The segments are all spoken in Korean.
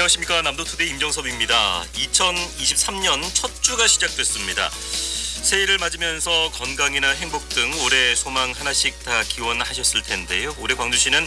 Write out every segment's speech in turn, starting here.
안녕하십니까 남도투데이 임정섭입니다. 2023년 첫 주가 시작됐습니다. 새해를 맞으면서 건강이나 행복 등 올해 소망 하나씩 다 기원하셨을 텐데요. 올해 광주시는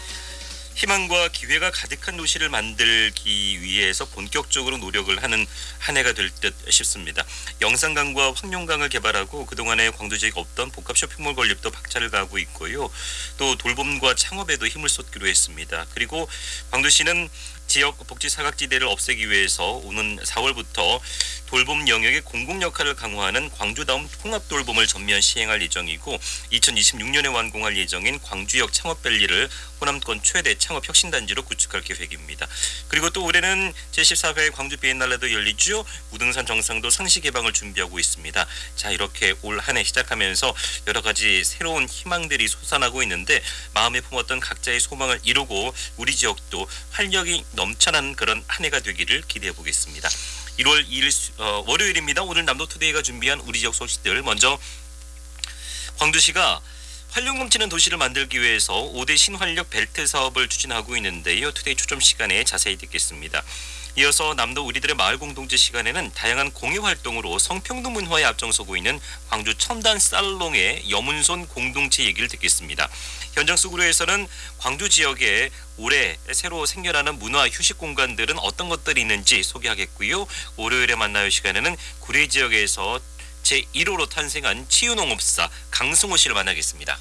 희망과 기회가 가득한 도시를 만들기 위해서 본격적으로 노력을 하는 한 해가 될 듯 싶습니다. 영산강과 황룡강을 개발하고 그동안에 광주 지역에 없던 복합 쇼핑몰 건립도 박차를 가하고 있고요. 또 돌봄과 창업에도 힘을 쏟기로 했습니다. 그리고 광주시는 지역 복지 사각지대를 없애기 위해서 오는 4월부터 돌봄 영역의 공공 역할을 강화하는 광주다움 통합 돌봄을 전면 시행할 예정이고 2026년에 완공할 예정인 광주역 창업밸리를 호남권 최대 창업 혁신단지로 구축할 계획입니다. 그리고 또 올해는 제14회 광주 비엔날레도 열리죠. 우등산 정상도 상시 개방을 준비하고 있습니다. 자 이렇게 올 한 해 시작하면서 여러 가지 새로운 희망들이 솟아나고 있는데 마음에 품었던 각자의 소망을 이루고 우리 지역도 활력이 넘쳐난 그런 한 해가 되기를 기대해 보겠습니다. 1월 2일 수- 어, 월요일입니다. 오늘 남도투데이가 준비한 우리 지역 소식들 먼저 광주시가 활력 넘치는 도시를 만들기 위해서 5대 신활력 벨트 사업을 추진하고 있는데요. 투데이 초점 시간에 자세히 듣겠습니다. 이어서 남도 우리들의 마을 공동체 시간에는 다양한 공예 활동으로 성평등 문화에 앞장서고 있는 광주 첨단 살롱의 여문손 공동체 얘기를 듣겠습니다. 현장 속으로에서는 광주 지역에 올해 새로 생겨나는 문화 휴식 공간들은 어떤 것들이 있는지 소개하겠고요. 월요일에 만나요 시간에는 구례 지역에서 제1호로 탄생한 치유농업사 강승호 씨를 만나겠습니다.